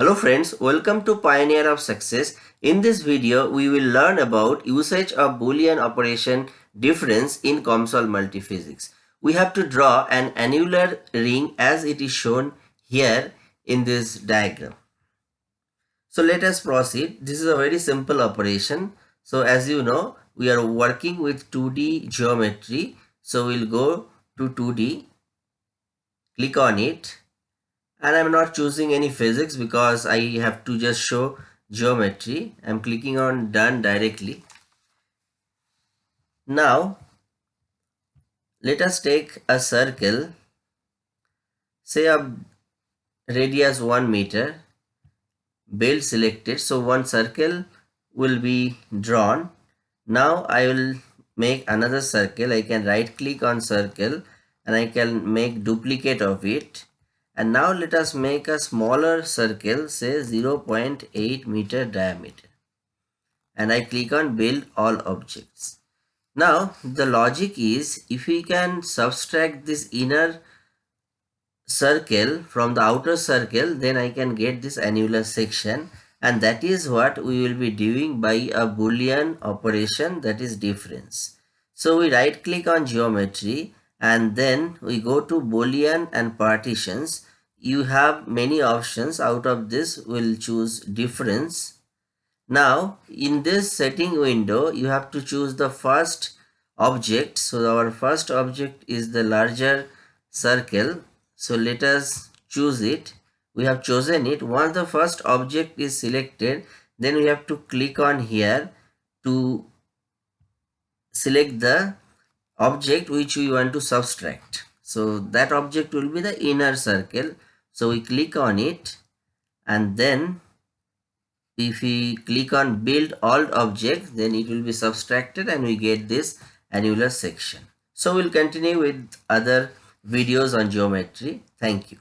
Hello friends, welcome to Pioneer of Success. In this video, we will learn about usage of Boolean operation difference in COMSOL multiphysics. We have to draw an annular ring as it is shown here in this diagram. So let us proceed. This is a very simple operation. So as you know, we are working with 2D geometry. So we'll go to 2D, click on it and I'm not choosing any physics because I have to just show geometry. I'm clicking on done directly. Now let us take a circle. Say a radius 1 meter build selected. So one circle will be drawn. Now I will make another circle. I can right click on circle and I can make duplicate of it and now let us make a smaller circle say 0.8 meter diameter and I click on build all objects. Now the logic is if we can subtract this inner circle from the outer circle then I can get this annular section and that is what we will be doing by a boolean operation that is difference. So we right click on geometry and then we go to boolean and partitions you have many options. Out of this we'll choose difference. Now in this setting window you have to choose the first object. So our first object is the larger circle. So let us choose it. We have chosen it. Once the first object is selected then we have to click on here to select the object which we want to subtract. So that object will be the inner circle so we click on it and then if we click on build all objects then it will be subtracted and we get this annular section. So we'll continue with other videos on geometry. Thank you.